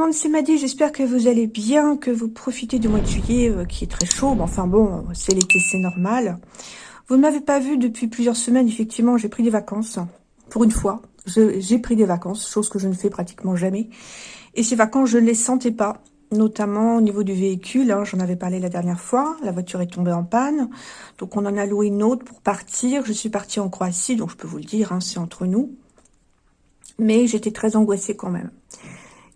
Monde, c'est Maddy, j'espère que vous allez bien, que vous profitez du mois de juillet euh, qui est très chaud, mais enfin bon, c'est l'été, c'est normal. Vous ne m'avez pas vu depuis plusieurs semaines, effectivement, j'ai pris des vacances, pour une fois, j'ai pris des vacances, chose que je ne fais pratiquement jamais. Et ces vacances, je ne les sentais pas, notamment au niveau du véhicule, hein, j'en avais parlé la dernière fois, la voiture est tombée en panne, donc on en a loué une autre pour partir, je suis partie en Croatie, donc je peux vous le dire, hein, c'est entre nous, mais j'étais très angoissée quand même.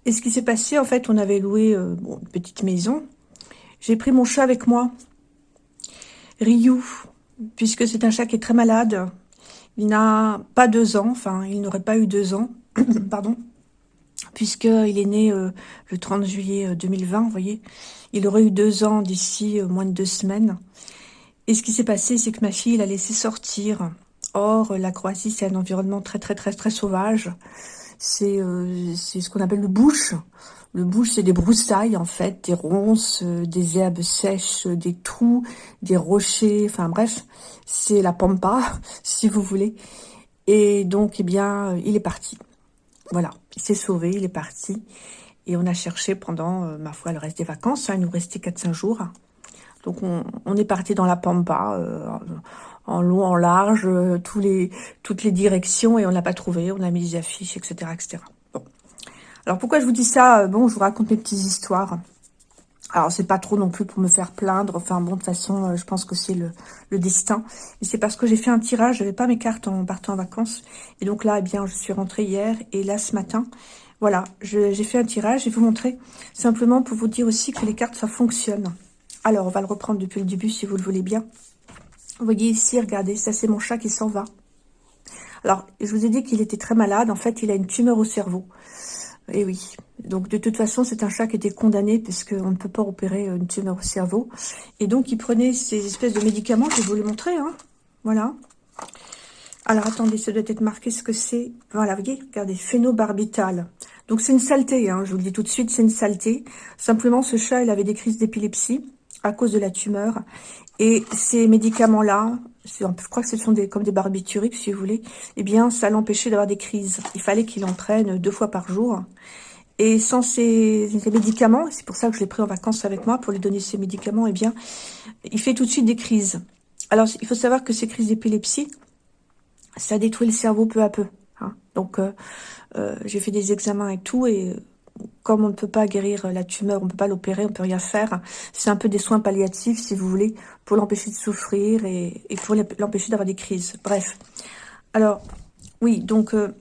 Et ce qui s'est passé, en fait, on avait loué euh, une petite maison. J'ai pris mon chat avec moi, Ryu, puisque c'est un chat qui est très malade. Il n'a pas deux ans, enfin, il n'aurait pas eu deux ans, pardon, puisqu'il est né euh, le 30 juillet 2020, euh, vous voyez. Il aurait eu deux ans d'ici moins de deux semaines. Et ce qui s'est passé, c'est que ma fille l'a laissé sortir. Or, la Croatie, c'est un environnement très, très, très, très sauvage c'est euh, ce qu'on appelle le bush. Le bush, c'est des broussailles, en fait, des ronces, euh, des herbes sèches, des trous, des rochers, enfin bref, c'est la pampa, si vous voulez. Et donc, eh bien, il est parti. Voilà, il s'est sauvé, il est parti. Et on a cherché pendant, euh, ma foi, le reste des vacances. Hein, il nous restait 4-5 jours. Donc, on, est parti dans la pampa, en long, en large, euh, tous les, toutes les directions, et on l'a pas trouvé. On a mis des affiches, etc., etc. Bon. Alors, pourquoi je vous dis ça? Euh, Bon, je vous raconte mes petites histoires. Alors, c'est pas trop non plus pour me faire plaindre. Enfin, bon, de toute façon, euh, je pense que c'est le, destin. Et c'est parce que j'ai fait un tirage. J'avais pas mes cartes en partant en vacances. Et donc là, eh bien, je suis rentrée hier. Et là, ce matin, voilà, j'ai fait un tirage. Je vais vous montrer simplement pour vous dire aussi que les cartes, ça fonctionne. Alors, on va le reprendre depuis le début, si vous le voulez bien. Vous voyez ici, regardez, ça c'est mon chat qui s'en va. Alors, je vous ai dit qu'il était très malade. En fait, il a une tumeur au cerveau. Et eh oui. Donc, de toute façon, c'est un chat qui était condamné puisqu'on ne peut pas opérer une tumeur au cerveau. Et donc, il prenait ces espèces de médicaments. Je vais vous les montrer. Hein. Voilà. Alors, attendez, ça doit être marqué ce que c'est. Voilà, vous voyez, regardez, phénobarbital. Donc, c'est une saleté. Hein, je vous le dis tout de suite, c'est une saleté. Simplement, ce chat, il avait des crises d'épilepsie à cause de la tumeur. Et ces médicaments-là, je crois que ce sont des, comme des barbituriques, si vous voulez, eh bien, ça l'empêchait d'avoir des crises. Il fallait qu'il entraîne deux fois par jour. Et sans ces, médicaments, c'est pour ça que je l'ai pris en vacances avec moi, pour lui donner ces médicaments, eh bien, il fait tout de suite des crises. Alors, il faut savoir que ces crises d'épilepsie, ça détruit le cerveau peu à peu. Hein. Donc, euh, euh, j'ai fait des examens et tout, et comme on ne peut pas guérir la tumeur, on ne peut pas l'opérer, on ne peut rien faire. C'est un peu des soins palliatifs, si vous voulez, pour l'empêcher de souffrir et, pour l'empêcher d'avoir des crises. Bref. Alors, oui, donc, euh,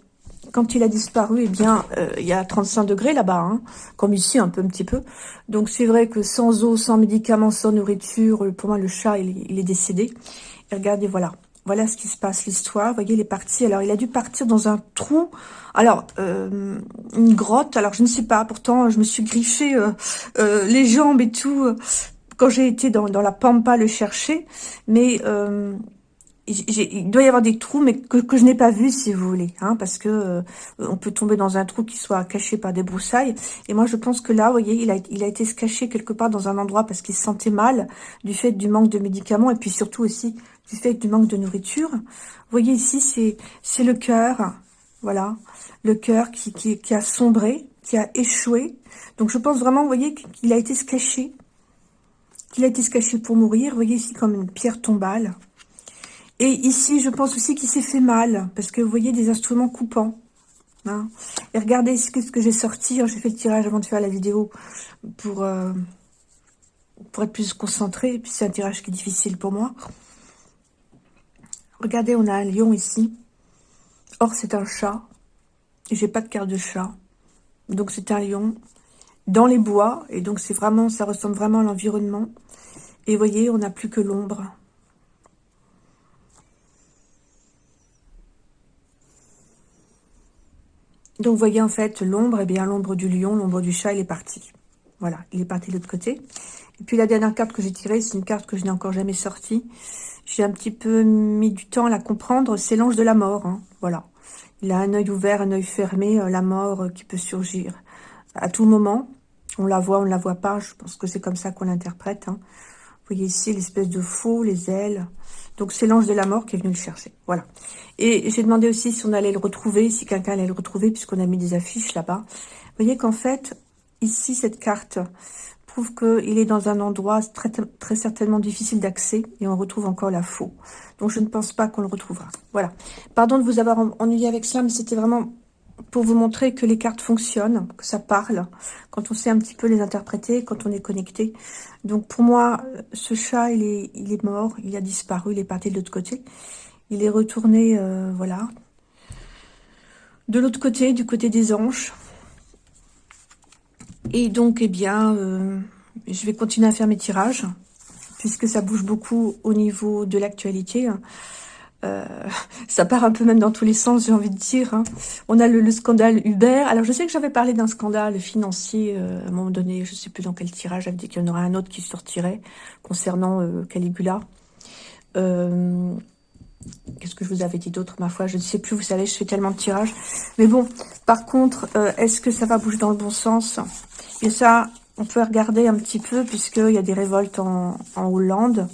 quand il a disparu, eh bien, euh, il y a 35 degrés là-bas, hein, comme ici, un peu, un petit peu. Donc, c'est vrai que sans eau, sans médicaments, sans nourriture, pour moi, le chat, il est décédé. Et regardez, voilà. Voilà ce qui se passe, l'histoire. Vous voyez, il est parti. Alors, il a dû partir dans un trou. Alors, euh, une grotte. Alors, je ne sais pas. Pourtant, je me suis griffé euh, euh, les jambes et tout quand j'ai été dans, la pampa le chercher. Mais il doit y avoir des trous, mais que, je n'ai pas vu, si vous voulez, hein, parce que on peut tomber dans un trou qui soit caché par des broussailles. Et moi, je pense que là, vous voyez, il a, été se cacher quelque part dans un endroit parce qu'il se sentait mal du fait du manque de médicaments et puis surtout aussi du fait du manque de nourriture. Vous voyez ici, c'est le cœur, voilà, le cœur qui, qui, a sombré, qui a échoué. Donc je pense vraiment, vous voyez, qu'il a été se cacher, qu'il a été se cacher pour mourir. Vous voyez ici comme une pierre tombale. Et ici, je pense aussi qu'il s'est fait mal, parce que vous voyez des instruments coupants. Hein. Et regardez ce que, que j'ai sorti, j'ai fait le tirage avant de faire la vidéo pour, euh, pour être plus concentré, puis c'est un tirage qui est difficile pour moi. Regardez, on a un lion ici. Or, c'est un chat. J'ai pas de carte de chat. Donc, c'est un lion dans les bois. Et donc, c'est vraiment, ça ressemble vraiment à l'environnement. Et voyez, on n'a plus que l'ombre. Donc, vous voyez, en fait, l'ombre, eh bien, l'ombre du lion, l'ombre du chat, il est parti. Voilà, il est parti de l'autre côté. Et puis, la dernière carte que j'ai tirée, c'est une carte que je n'ai encore jamais sortie j'ai un petit peu mis du temps à la comprendre, c'est l'ange de la mort, hein, voilà. Il a un œil ouvert, un œil fermé, euh, la mort euh, qui peut surgir à tout moment. On la voit, on ne la voit pas, je pense que c'est comme ça qu'on l'interprète. Hein. Vous voyez ici l'espèce de faux, les ailes. Donc c'est l'ange de la mort qui est venu le chercher. Voilà. Et j'ai demandé aussi si on allait le retrouver, si quelqu'un allait le retrouver, puisqu'on a mis des affiches là-bas. Vous voyez qu'en fait, ici, cette carte qu'il est dans un endroit très, très certainement difficile d'accès et on retrouve encore la faux. Donc je ne pense pas qu'on le retrouvera. Voilà. Pardon de vous avoir ennuyé avec cela, mais c'était vraiment pour vous montrer que les cartes fonctionnent, que ça parle, quand on sait un petit peu les interpréter, quand on est connecté. Donc pour moi, ce chat, il est, il est mort, il a disparu, il est parti de l'autre côté. Il est retourné, euh, voilà, de l'autre côté, du côté des anges. Et donc, eh bien, euh, je vais continuer à faire mes tirages, puisque ça bouge beaucoup au niveau de l'actualité. Euh, ça part un peu même dans tous les sens, j'ai envie de dire. Hein. On a le, scandale Uber. Alors, je sais que j'avais parlé d'un scandale financier euh, à un moment donné, je ne sais plus dans quel tirage, j'avais dit qu'il y en aurait un autre qui sortirait concernant Caligula. Qu'est-ce que je vous avais dit d'autre, ma foi? Je ne sais plus, vous savez, je fais tellement de tirages. Mais bon, par contre, est-ce que ça va bouger dans le bon sens? Et ça, on peut regarder un petit peu, puisqu'il y a des révoltes en Hollande.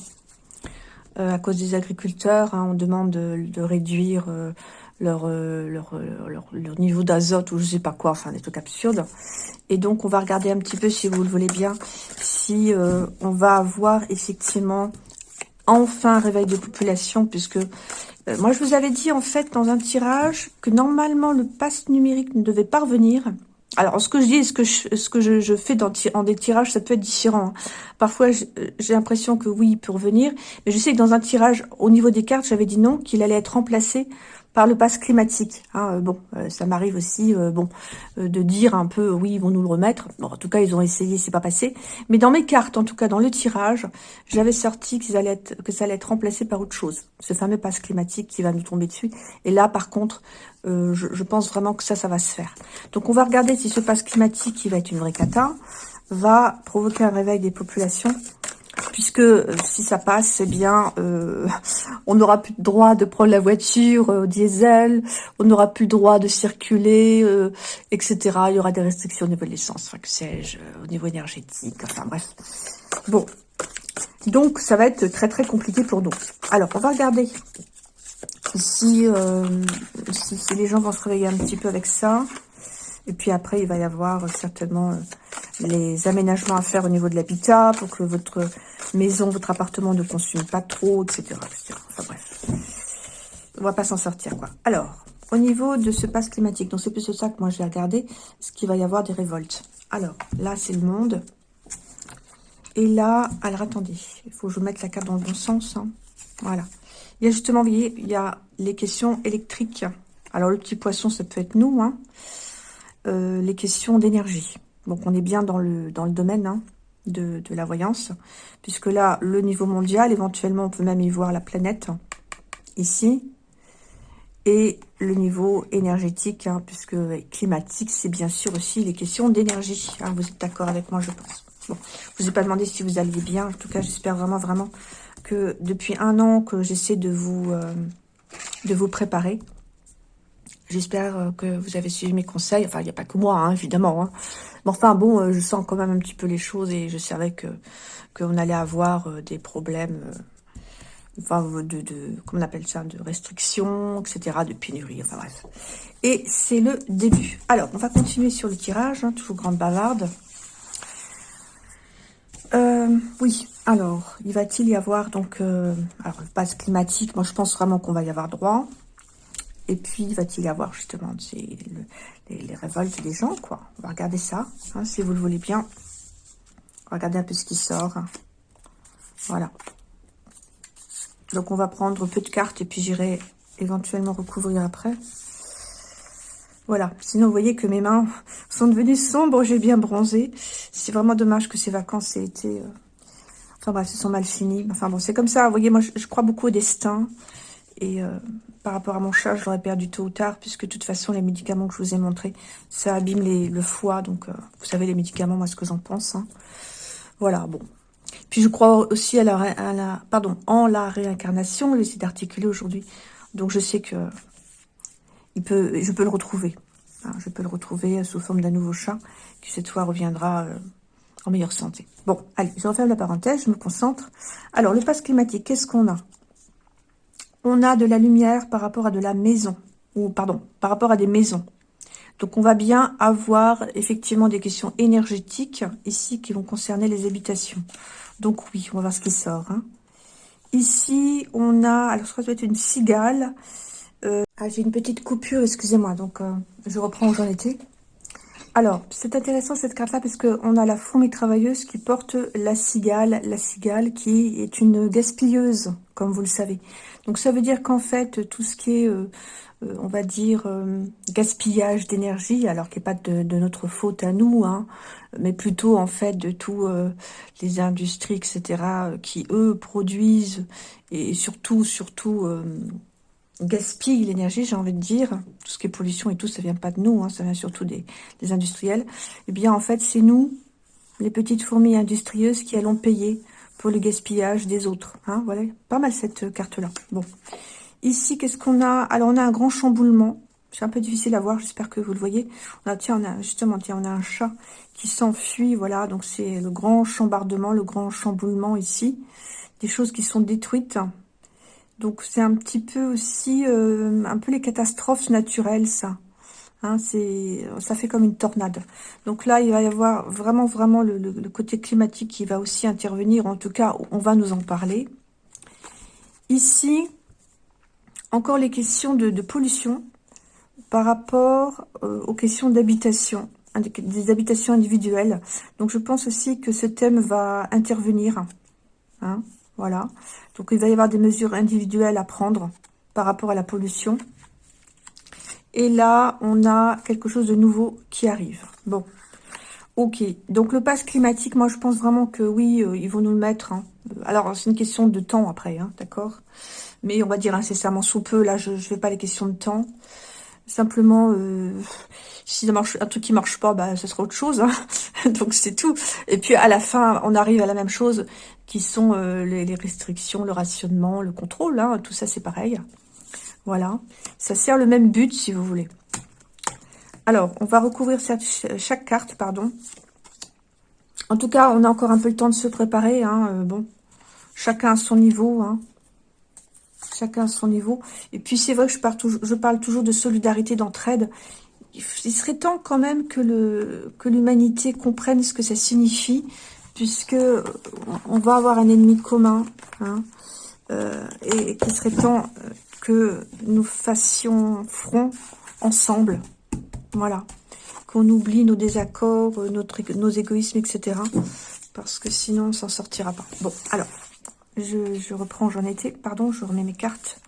Euh, à cause des agriculteurs. Hein, on demande de, réduire euh, euh, leur, niveau d'azote ou je sais pas quoi, enfin des trucs absurdes. Et donc, on va regarder un petit peu, si vous le voulez bien, si on va avoir effectivement enfin un réveil de population, puisque moi, je vous avais dit, en fait, dans un tirage, que normalement, le pass numérique ne devait pas revenir. Alors, ce que je dis ce que je, ce que je, fais dans, en des tirages, ça peut être différent. Hein. Parfois, j'ai l'impression que oui, il peut revenir. Mais je sais que dans un tirage, au niveau des cartes, j'avais dit non, qu'il allait être remplacé par le pass climatique. Hein, euh, bon, euh, ça m'arrive aussi euh, bon de dire un peu, oui, ils vont nous le remettre. Bon, en tout cas, ils ont essayé, c'est pas passé. Mais dans mes cartes, en tout cas dans le tirage, j'avais sorti qu'ils allaient être, que ça allait être remplacé par autre chose. Ce fameux pass climatique qui va nous tomber dessus. Et là, par contre, je, pense vraiment que ça, ça va se faire. Donc, on va regarder si ce pass climatique, qui va être une vraie cata, va provoquer un réveil des populations puisque euh, si ça passe, eh bien, euh, on n'aura plus le droit de prendre la voiture euh, au diesel, on n'aura plus le droit de circuler, etc. Il y aura des restrictions au niveau de l'essence, enfin, que sais-je, au niveau énergétique, enfin bref. Bon, donc ça va être très très compliqué pour nous. Alors, on va regarder si, si les gens vont se réveiller un petit peu avec ça. Et puis après, il va y avoir certainement les aménagements à faire au niveau de l'habitat pour que votre maison, votre appartement ne consume pas trop, etc. Enfin bref, on va pas s'en sortir quoi. Alors, au niveau de ce passe climatique, donc c'est plus ça que moi j'ai regardé, ce qu'il va y avoir des révoltes. Alors, là c'est le monde. Et là, alors attendez, il faut que je mette la carte dans le bon sens. Hein. Voilà. Il y a justement, vous voyez, il y a les questions électriques. Alors le petit poisson, ça peut être nous. Hein. Euh, les questions d'énergie. Donc on est bien dans le, domaine hein, de, la voyance, puisque là, le niveau mondial, éventuellement on peut même y voir la planète, ici, et le niveau énergétique, hein, puisque climatique, c'est bien sûr aussi les questions d'énergie. Hein, vous êtes d'accord avec moi, je pense. Bon, je vous ai pas demandé si vous alliez bien. En tout cas, j'espère vraiment, vraiment que depuis un an que j'essaie de vous euh, de vous préparer, J'espère euh, que vous avez suivi mes conseils. Enfin, il n'y a pas que moi, hein, évidemment. Hein. Mais enfin, bon, euh, je sens quand même un petit peu les choses et je savais que qu'on allait avoir euh, des problèmes, enfin, de, comment on appelle ça, de restrictions, etc., de pénurie, enfin bref. Et c'est le début. Alors, on va continuer sur le tirage, hein, toujours grande bavarde. oui, alors, il va-t-il y avoir, donc, alors, le passe climatique, moi je pense vraiment qu'on va y avoir droit. Et puis, va-t-il avoir justement les, révoltes des gens, quoi? On va regarder ça, hein, si vous le voulez bien. Regardez un peu ce qui sort. Voilà. Donc, on va prendre peu de cartes et puis j'irai éventuellement recouvrir après. Voilà. Sinon, vous voyez que mes mains sont devenues sombres. J'ai bien bronzé. C'est vraiment dommage que ces vacances aient été... Euh, enfin bref, se sont mal finies. Enfin bon, c'est comme ça. Vous voyez, moi, je, crois beaucoup au destin. Et... Euh, par rapport à mon chat, je l'aurais perdu tôt ou tard, puisque de toute façon, les médicaments que je vous ai montrés, ça abîme le foie. Donc, euh, vous savez, les médicaments, moi, ce que j'en pense. Hein. Voilà, bon. Puis, je crois aussi à la, pardon, en la réincarnation. J'ai essayé d'articuler aujourd'hui. Donc, je sais que il peut, je peux le retrouver. Hein. je peux le retrouver sous forme d'un nouveau chat, qui cette fois reviendra... Euh, en meilleure santé. Bon, allez, je referme la parenthèse, je me concentre. Alors, le passe climatique, qu'est-ce qu'on a? On a de la lumière par rapport à de la maison, ou pardon, par rapport à des maisons. Donc, on va bien avoir effectivement des questions énergétiques ici qui vont concerner les habitations. Donc, oui, on va voir ce qui sort. Hein. Ici, on a, alors que ça doit être une cigale. Euh, ah, j'ai une petite coupure, excusez-moi, donc euh, je reprends où j'en étais. Alors, c'est intéressant cette carte-là parce qu'on a la fourmi travailleuse qui porte la cigale, la cigale qui est une gaspilleuse, comme vous le savez. Donc ça veut dire qu'en fait, tout ce qui est, euh, euh, on va dire, euh, gaspillage d'énergie, alors qui n'est pas de, notre faute à nous, hein, mais plutôt en fait de tous les industries, etc., qui eux produisent et surtout, surtout gaspille l'énergie, j'ai envie de dire, tout ce qui est pollution et tout, ça vient pas de nous, hein, ça vient surtout des, industriels, eh bien en fait c'est nous, les petites fourmis industrieuses, qui allons payer pour le gaspillage des autres. Hein, voilà, pas mal cette carte-là. Bon, ici qu'est-ce qu'on a? Alors on a un grand chamboulement, c'est un peu difficile à voir, j'espère que vous le voyez. On a, tiens, on a justement, tiens, on un chat qui s'enfuit, voilà, donc c'est le grand chambardement, le grand chamboulement ici. Des choses qui sont détruites, donc c'est un petit peu aussi, euh, un peu les catastrophes naturelles, ça. Hein, ça fait comme une tornade. Donc là, il va y avoir vraiment, vraiment le, côté climatique qui va aussi intervenir. En tout cas, on va nous en parler. Ici, encore les questions de, pollution par rapport euh, aux questions d'habitation, des habitations individuelles. Donc je pense aussi que ce thème va intervenir. Hein, voilà. Donc, il va y avoir des mesures individuelles à prendre par rapport à la pollution. Et là, on a quelque chose de nouveau qui arrive. Bon, ok. Donc, le pass climatique, moi, je pense vraiment que oui, euh, ils vont nous le mettre. Hein. Alors, c'est une question de temps après, hein, d'accord? Mais on va dire incessamment sous peu. Là, je ne fais pas les questions de temps. Simplement, euh, si marche, un truc qui marche pas, bah, ce sera autre chose. Hein. Donc, c'est tout. Et puis, à la fin, on arrive à la même chose, qui sont euh, les, restrictions, le rationnement, le contrôle. Tout ça, c'est pareil. Voilà. Ça sert le même but, si vous voulez. Alors, on va recouvrir chaque carte, pardon. En tout cas, on a encore un peu le temps de se préparer. Hein. Euh, bon, chacun à son niveau. Hein chacun à son niveau. Et puis c'est vrai que je parle, toujours, de solidarité, d'entraide. Il serait temps quand même que l'humanité comprenne ce que ça signifie, puisque on va avoir un ennemi commun, hein, euh, et qu'il serait temps euh, que nous fassions front ensemble. Voilà. Qu'on oublie nos désaccords, notre, nos égoïsmes, etc. Parce que sinon, on s'en sortira pas. Bon, alors, je, reprends, j'en étais, pardon, je remets mes cartes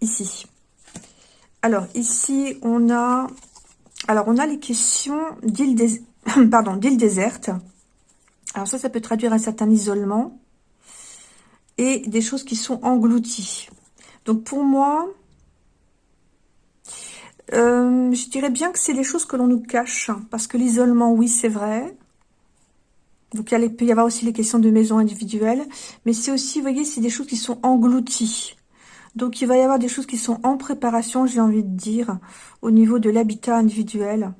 ici. Alors, ici, on a, alors, on a les questions d'île pardon, d'île déserte. Alors ça, ça peut traduire un certain isolement et des choses qui sont englouties. Donc pour moi, euh, je dirais bien que c'est des choses que l'on nous cache, parce que l'isolement, oui, c'est vrai, donc il, peut y avoir aussi les questions de maison individuelle, mais c'est aussi, vous voyez, c'est des choses qui sont englouties. Donc il va y avoir des choses qui sont en préparation, j'ai envie de dire, au niveau de l'habitat individuel.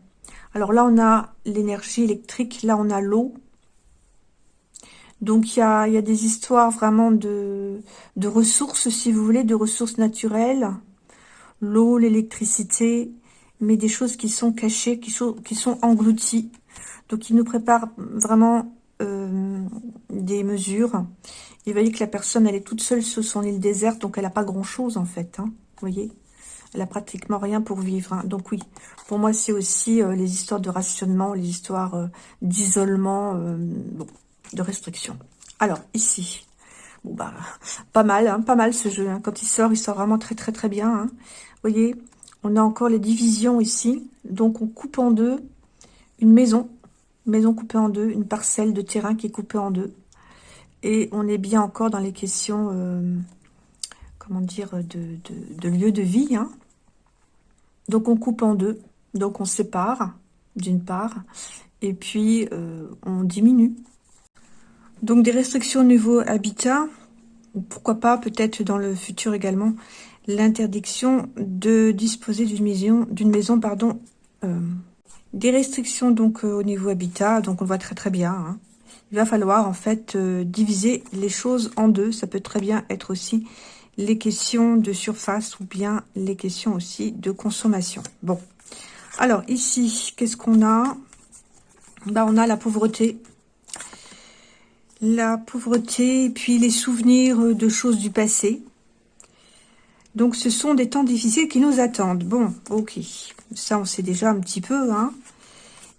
Alors là, on a l'énergie électrique, là on a l'eau. Donc il y a, des histoires vraiment de, de ressources, si vous voulez, de ressources naturelles. L'eau, l'électricité, mais des choses qui sont cachées, qui sont, qui sont englouties. Donc il nous prépare vraiment euh, des mesures. Il va dire que la personne, elle est toute seule sur son île déserte, donc elle n'a pas grand-chose en fait. Hein, vous voyez Elle a pratiquement rien pour vivre. Hein. Donc oui, pour moi, c'est aussi euh, les histoires de rationnement, les histoires euh, d'isolement, de restriction. Alors, ici, bah, pas mal, hein, pas mal ce jeu. Hein. Quand il sort, il sort vraiment très très très bien. Vous voyez, on a encore les divisions ici. Donc on coupe en deux une maison maison coupée en deux, une parcelle de terrain qui est coupée en deux. Et on est bien encore dans les questions, euh, comment dire, de, lieu de vie. Hein. Donc on coupe en deux, donc on sépare d'une part, et puis euh, on diminue. Donc des restrictions au niveau habitat, ou pourquoi pas peut-être dans le futur également, l'interdiction de disposer d'une maison, d'une maison pardon, euh, Des restrictions donc au niveau habitat, donc on voit très très bien. Hein. Il va falloir en fait diviser les choses en deux. Ça peut très bien être aussi les questions de surface ou bien les questions aussi de consommation. Bon, alors ici, qu'est-ce qu'on a? Bah, On a la pauvreté. La pauvreté et puis les souvenirs de choses du passé. Donc ce sont des temps difficiles qui nous attendent. Bon, ok, ça on sait déjà un petit peu. Hein.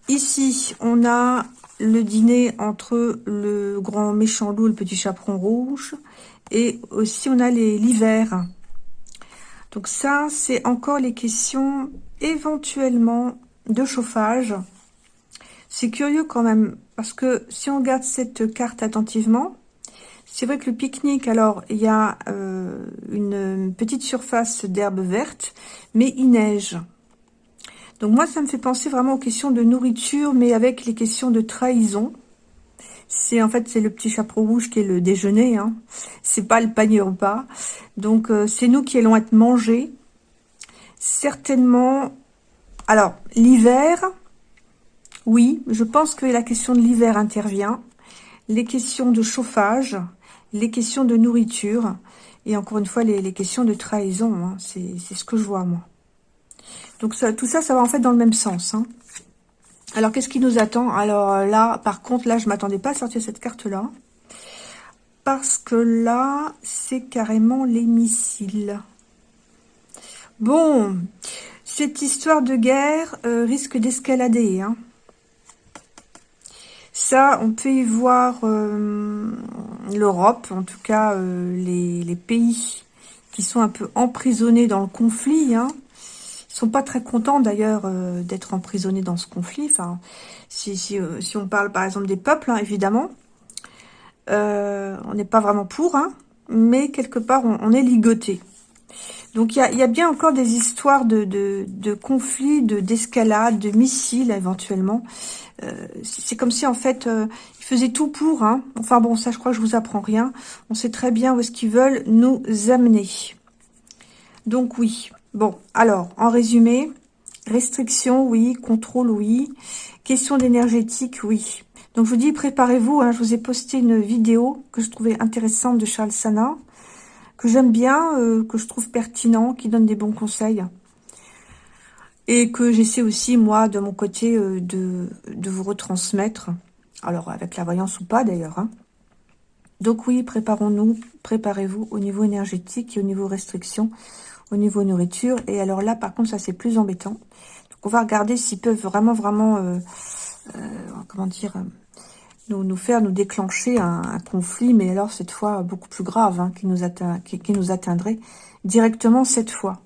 Ici, on a le dîner entre le grand méchant loup le petit chaperon rouge. Et aussi, on a l'hiver. Donc ça, c'est encore les questions éventuellement de chauffage. C'est curieux quand même, parce que si on regarde cette carte attentivement, c'est vrai que le pique-nique, alors, il y a euh, une petite surface d'herbe verte, mais il neige. Donc moi, ça me fait penser vraiment aux questions de nourriture, mais avec les questions de trahison. C'est en fait c'est le petit chapeau rouge qui est le déjeuner. Hein. C'est pas le panier repas. Donc euh, c'est nous qui allons être mangés. Certainement. Alors l'hiver. Oui, je pense que la question de l'hiver intervient. Les questions de chauffage, les questions de nourriture et encore une fois les, questions de trahison. Hein. C'est ce que je vois moi. Donc tout ça, ça va en fait dans le même sens. Hein. Alors, qu'est-ce qui nous attend? Alors là, par contre, là, je m'attendais pas à sortir cette carte-là. Parce que là, c'est carrément les missiles. Bon, cette histoire de guerre euh, risque d'escalader. Hein. Ça, on peut y voir euh, l'Europe, en tout cas euh, les, pays qui sont un peu emprisonnés dans le conflit. Hein sont pas très contents d'ailleurs euh, d'être emprisonnés dans ce conflit. Si, on parle par exemple des peuples, hein, évidemment, on n'est pas vraiment pour, hein, mais quelque part on, est ligoté. Donc il y a, bien encore des histoires de, de, de conflits, d'escalade, de, missiles éventuellement. C'est comme si en fait ils faisaient tout pour. Hein. Enfin bon, ça je crois que je vous apprends rien. On sait très bien où est-ce qu'ils veulent nous amener. Donc oui, Bon, alors, en résumé, restriction, oui. Contrôle, oui. Question d'énergétique, oui. Donc, je vous dis, préparez-vous. Hein, je vous ai posté une vidéo que je trouvais intéressante de Charles Sana, que j'aime bien, euh, que je trouve pertinent, qui donne des bons conseils. Et que j'essaie aussi, moi, de mon côté, euh, de, vous retransmettre. Alors, avec la voyance ou pas, d'ailleurs. Hein. Donc, oui, préparons-nous, préparez-vous au niveau énergétique et au niveau restriction au niveau nourriture. Et alors là, par contre, ça c'est plus embêtant. Donc on va regarder s'ils peuvent vraiment, vraiment, euh, comment dire, nous, faire, nous déclencher un, conflit, mais alors cette fois beaucoup plus grave, hein, qui, nous atteint, qui, nous atteindrait directement cette fois.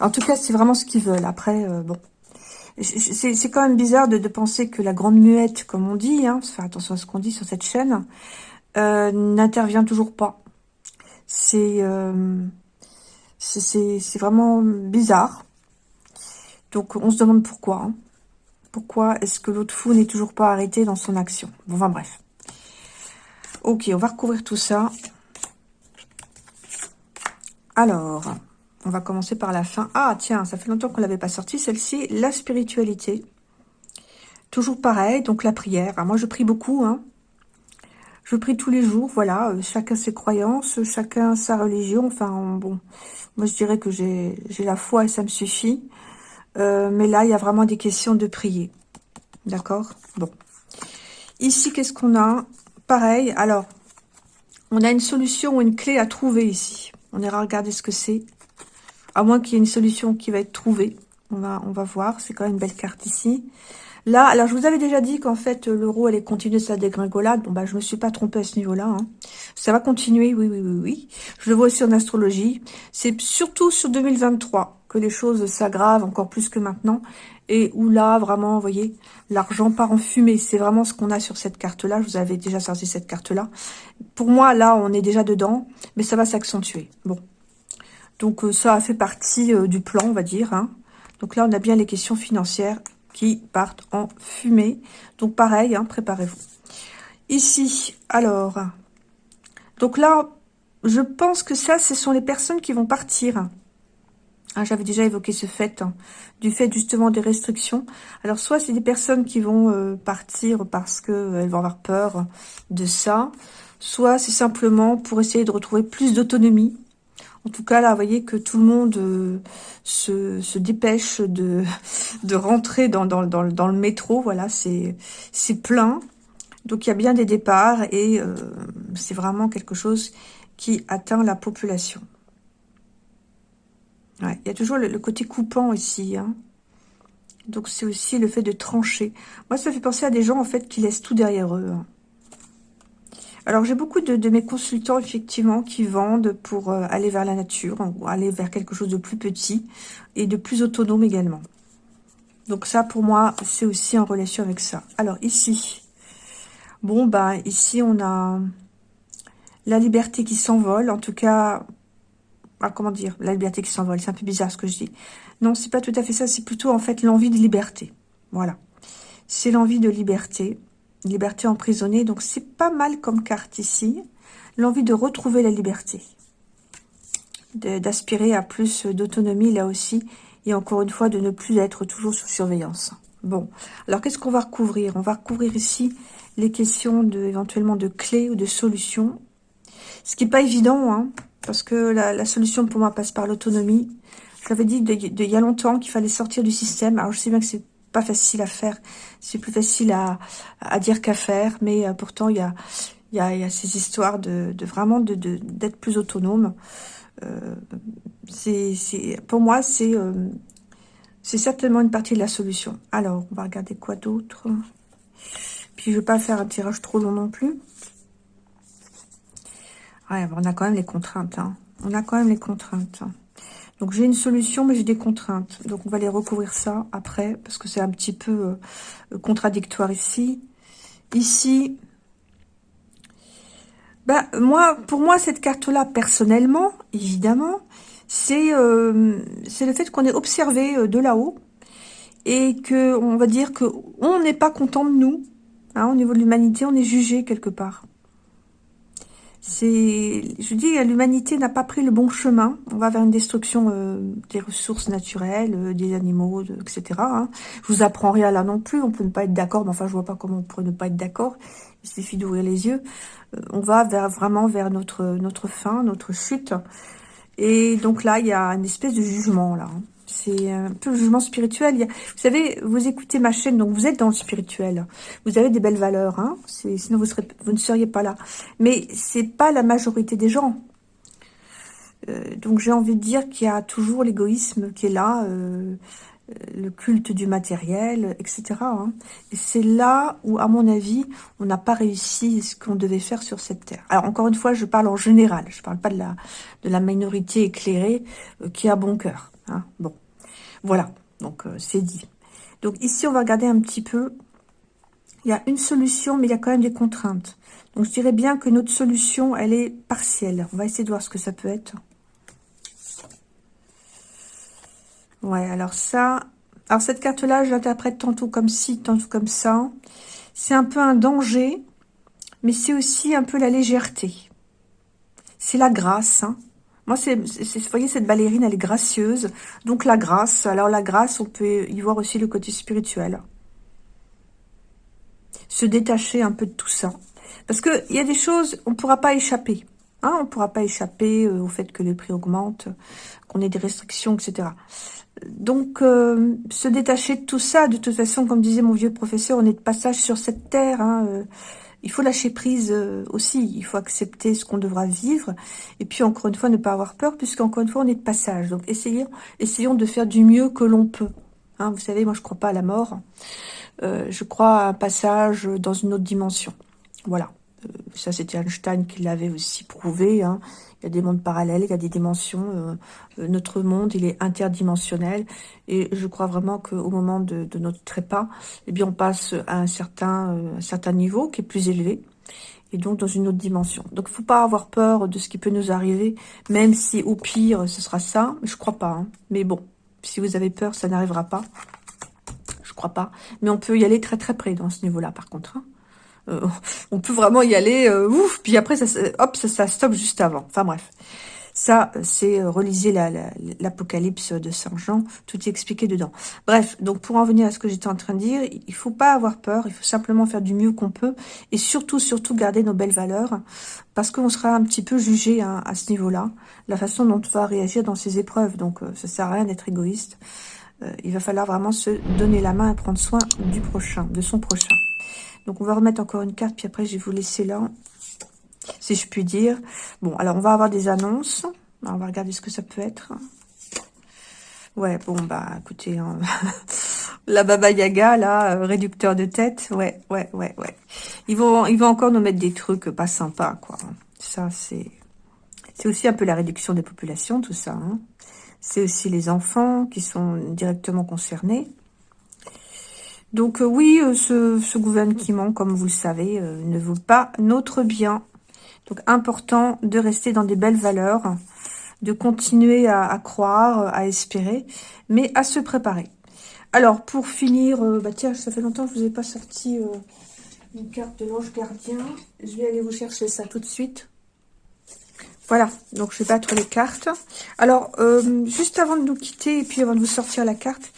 En tout cas, c'est vraiment ce qu'ils veulent. Après, bon, c'est quand même bizarre de, penser que la grande muette, comme on dit, hein, faire attention à ce qu'on dit sur cette chaîne, n'intervient toujours pas. C'est c'est vraiment bizarre. Donc, on se demande pourquoi. Hein. Pourquoi est-ce que l'autre fou n'est toujours pas arrêté dans son action? Bon, enfin bref. Ok, on va recouvrir tout ça. Alors, on va commencer par la fin. Ah, tiens, ça fait longtemps qu'on l'avait pas sorti. Celle-ci, la spiritualité. Toujours pareil, donc la prière. Ah, moi, je prie beaucoup, hein. Je prie tous les jours, voilà, euh, chacun ses croyances, chacun sa religion, enfin, bon, moi je dirais que j'ai la foi et ça me suffit. Euh, mais là, il y a vraiment des questions de prier, d'accord? Bon. Ici, qu'est-ce qu'on a? Pareil, alors, on a une solution ou une clé à trouver ici. On ira regarder ce que c'est, à moins qu'il y ait une solution qui va être trouvée. On va, voir, c'est quand même une belle carte ici. Là, alors je vous avais déjà dit qu'en fait l'euro allait continuer sa dégringolade. Bon bah je me suis pas trompée à ce niveau-là. Hein. Ça va continuer, oui, oui, oui, oui. Je le vois aussi en astrologie. C'est surtout sur 2023 les choses s'aggravent encore plus que maintenant. Et où là, vraiment, voyez, l'argent part en fumée. C'est vraiment ce qu'on a sur cette carte-là. Je vous avais déjà sorti cette carte-là. Pour moi, là, on est déjà dedans, mais ça va s'accentuer. Bon. Donc euh, ça a fait partie euh, du plan, on va dire. Hein. Donc là, on a bien les questions financières qui partent en fumée. Donc pareil, hein, préparez-vous. Ici, alors, donc là, je pense que ça, ce sont les personnes qui vont partir. Hein, j'avais déjà évoqué ce fait, hein, du fait justement des restrictions. Alors soit c'est des personnes qui vont euh, partir parce qu'elles euh, vont avoir peur de ça, soit c'est simplement pour essayer de retrouver plus d'autonomie. En tout cas, là, vous voyez que tout le monde euh, se, dépêche de, de rentrer dans, dans, dans, le métro. Voilà, c'est plein. Donc, il y a bien des départs et c'est vraiment quelque chose qui atteint la population. Il y a toujours le, côté coupant ici. Hein. Donc c'est aussi le fait de trancher. Moi, ça fait penser à des gens en fait qui laissent tout derrière eux. Hein. Alors j'ai beaucoup de, mes consultants effectivement qui vendent pour euh, aller vers la nature, ou aller vers quelque chose de plus petit et de plus autonome également. Donc ça pour moi c'est aussi en relation avec ça. Alors ici, bon bah ici on a la liberté qui s'envole, en tout cas ah, comment dire, la liberté qui s'envole, c'est un peu bizarre ce que je dis. Non, c'est pas tout à fait ça, c'est plutôt en fait l'envie de liberté. Voilà. C'est l'envie de liberté, liberté emprisonnée, donc c'est pas mal comme carte ici. L'envie de retrouver la liberté, d'aspirer à plus d'autonomie là aussi, et encore une fois de ne plus être toujours sous surveillance. Bon, alors qu'est-ce qu'on va recouvrir? On va recouvrir ici les questions de, éventuellement de clés ou de solutions. Ce qui n'est pas évident, hein, parce que la, solution pour moi passe par l'autonomie. Je l'avais dit il y a longtemps qu'il fallait sortir du système. Alors je sais bien que c'est pas facile à faire, c'est plus facile à, dire qu'à faire, mais euh, pourtant il y a, y, a, ces histoires de, vraiment d'être plus autonome. Euh, c'est pour moi c'est euh, c'est certainement une partie de la solution. Alors on va regarder quoi d'autre? Puis je vais pas faire un tirage trop long non plus. On a quand même les contraintes. Hein. On a quand même les contraintes. Donc j'ai une solution, mais j'ai des contraintes. Donc on va les recouvrir ça après, parce que c'est un petit peu euh, contradictoire ici. Ici, bah, moi, pour moi, cette carte-là, personnellement, évidemment, c'est euh, le fait qu'on est observé euh, de là-haut et que on va dire que on n'est pas content de nous. Hein, au niveau de l'humanité, on est jugé quelque part. C'est, je dis, l'humanité n'a pas pris le bon chemin. On va vers une destruction euh, des ressources naturelles, euh, des animaux, etc. Hein. Je vous apprends rien là non plus. On peut ne pas être d'accord, mais enfin, je vois pas comment on pourrait ne pas être d'accord. Il suffit d'ouvrir les yeux. Euh, on va vers vraiment vers notre notre fin, notre chute. Et donc là, il y a une espèce de jugement là. Hein. C'est un peu le jugement spirituel. vous savez, vous écoutez ma chaîne, donc vous êtes dans le spirituel. Vous avez des belles valeurs, hein sinon vous, ne seriez pas là. Mais c'est pas la majorité des gens. Euh, donc j'ai envie de dire qu'il y a toujours l'égoïsme qui est là, euh, euh, le culte du matériel, etc. Hein. Et c'est là où, à mon avis, on n'a pas réussi ce qu'on devait faire sur cette terre. Alors encore une fois, je parle en général, je parle pas de la, de la minorité éclairée qui a bon cœur. Hein. Bon, voilà, donc euh, c'est dit. Donc ici, on va regarder un petit peu. Il y a une solution, mais il y a quand même des contraintes. Donc je dirais bien que notre solution, elle est partielle. On va essayer de voir ce que ça peut être. Ouais, alors ça... Alors cette carte-là, je l'interprète tantôt comme ci, tantôt comme ça. C'est un peu un danger, mais c'est aussi un peu la légèreté. C'est la grâce, hein. Moi, c'est, vous voyez, cette ballerine, elle est gracieuse. Donc, la grâce. Alors, la grâce, on peut y voir aussi le côté spirituel. Se détacher un peu de tout ça. Parce qu'il y a des choses, on ne pourra pas échapper. Hein, on ne pourra pas échapper euh, au fait que les prix augmentent, qu'on ait des restrictions, etc. Donc, euh, se détacher de tout ça, de toute façon, comme disait mon vieux professeur, on est de passage sur cette terre. Hein, euh, il faut lâcher prise euh, aussi, il faut accepter ce qu'on devra vivre, et puis encore une fois, ne pas avoir peur, puisqu'encore une fois, on est de passage. Donc essayons, essayons de faire du mieux que l'on peut. Hein, vous savez, moi je crois pas à la mort, euh, je crois à un passage dans une autre dimension. Voilà, ça c'était Einstein qui l'avait aussi prouvé, hein. il y a des mondes parallèles, il y a des dimensions, notre monde il est interdimensionnel, et je crois vraiment qu'au moment de, notre trépas, eh bien, on passe à un certain, euh, un certain niveau qui est plus élevé, et donc dans une autre dimension. Donc, il faut pas avoir peur de ce qui peut nous arriver, même si au pire, ce sera ça. Je crois pas. Hein. Mais bon, si vous avez peur, ça n'arrivera pas. Je crois pas. Mais on peut y aller très très près dans ce niveau-là, par contre. Hein. Euh, on peut vraiment y aller, euh, ouf, puis après, ça, hop, ça, stoppe juste avant. Enfin bref. Ça, c'est euh, reliser l'Apocalypse de Saint Jean, tout est expliqué dedans. Bref, donc pour en venir à ce que j'étais en train de dire, il faut pas avoir peur, il faut simplement faire du mieux qu'on peut, et surtout, surtout garder nos belles valeurs, parce qu'on sera un petit peu jugé hein, à ce niveau-là, la façon dont on va réagir dans ces épreuves, donc euh, ça sert à rien d'être égoïste. Euh, il va falloir vraiment se donner la main et prendre soin du prochain, de son prochain. Donc on va remettre encore une carte, puis après je vais vous laisser là si je puis dire. Bon, alors on va avoir des annonces. On va regarder ce que ça peut être. Ouais, bon, bah, écoutez, hein. la Baba Yaga, là, euh, réducteur de tête, ouais, ouais, ouais, ouais. Ils vont, ils vont encore nous mettre des trucs pas sympas, quoi. Ça, c'est... C'est aussi un peu la réduction des populations, tout ça. Hein. C'est aussi les enfants qui sont directement concernés. Donc euh, oui, euh, ce, gouvernement, comme vous le savez, ne vaut pas notre bien. Donc, important de rester dans des belles valeurs, de continuer à, croire, à espérer, mais à se préparer. Alors, pour finir, euh, bah tiens, ça fait longtemps que je ne vous ai pas sorti euh, une carte de l'ange gardien. Je vais aller vous chercher ça tout de suite. Voilà, donc je vais battre les cartes. Alors, euh, juste avant de nous quitter et puis avant de vous sortir la carte,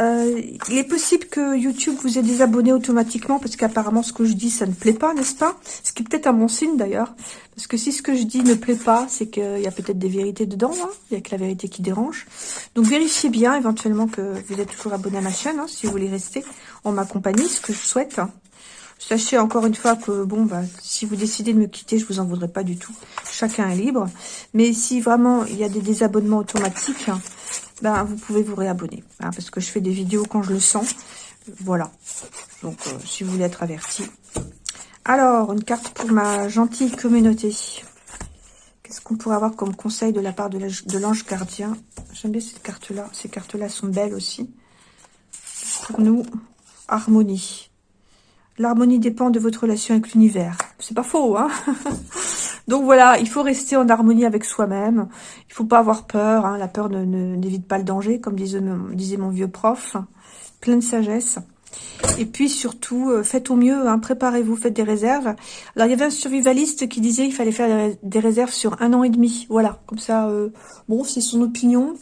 euh, il est possible que YouTube vous ait désabonné automatiquement parce qu'apparemment ce que je dis ça ne plaît pas, n'est-ce pas? Ce qui est peut-être un bon signe d'ailleurs. Parce que si ce que je dis ne plaît pas, c'est qu'il y a peut-être des vérités dedans. Hein. il y a que la vérité qui dérange. Donc vérifiez bien éventuellement que vous êtes toujours abonné à ma chaîne hein, si vous voulez rester en ma compagnie, ce que je souhaite. Sachez encore une fois que, bon, bah, si vous décidez de me quitter, je vous en voudrais pas du tout. Chacun est libre. Mais si vraiment il y a des désabonnements automatiques, ben, vous pouvez vous réabonner. Hein, parce que je fais des vidéos quand je le sens. Voilà. Donc, euh, si vous voulez être averti. Alors, une carte pour ma gentille communauté. Qu'est-ce qu'on pourrait avoir comme conseil de la part de l'ange gardien? J'aime bien cette carte-là. Ces cartes-là sont belles aussi. Pour nous, harmonie. L'harmonie dépend de votre relation avec l'univers. C'est pas faux, hein? Donc voilà, il faut rester en harmonie avec soi-même. Il faut pas avoir peur. Hein. La peur n'évite pas le danger, comme disait, mon vieux prof. Plein de sagesse. Et puis surtout, euh, faites au mieux, hein. préparez-vous, faites des réserves. Alors il y avait un survivaliste qui disait qu'il fallait faire des réserves sur un an et demi. Voilà, comme ça, euh, bon, c'est son opinion.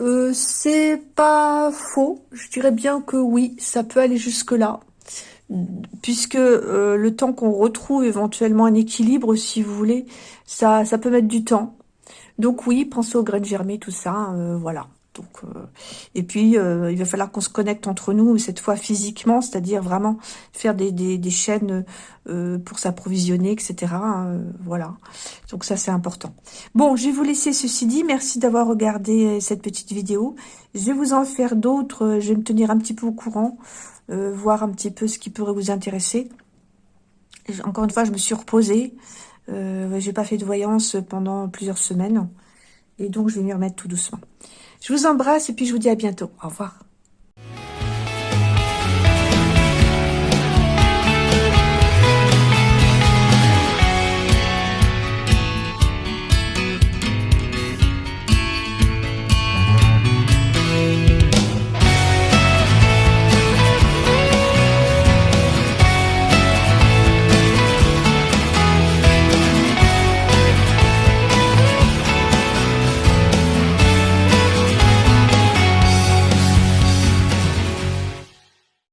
Euh, c'est pas faux, je dirais bien que oui, ça peut aller jusque-là puisque euh, le temps qu'on retrouve éventuellement un équilibre, si vous voulez, ça, ça peut mettre du temps. Donc oui, pensez aux graines germées, tout ça, euh, voilà. Donc, euh, et puis, il va falloir qu'on se connecte entre nous, cette fois physiquement, c'est-à-dire vraiment faire des, des, chaînes pour s'approvisionner, etc. Hein, voilà. Donc ça, c'est important. Bon, je vais vous laisser ceci dit. Merci d'avoir regardé cette petite vidéo. Je vais vous en faire d'autres. Je vais me tenir un petit peu au courant. Euh, voir un petit peu ce qui pourrait vous intéresser. Encore une fois, je me suis reposée. Euh, J'ai pas fait de voyance pendant plusieurs semaines. Et donc, je vais m'y remettre tout doucement. Je vous embrasse et puis je vous dis à bientôt. Au revoir.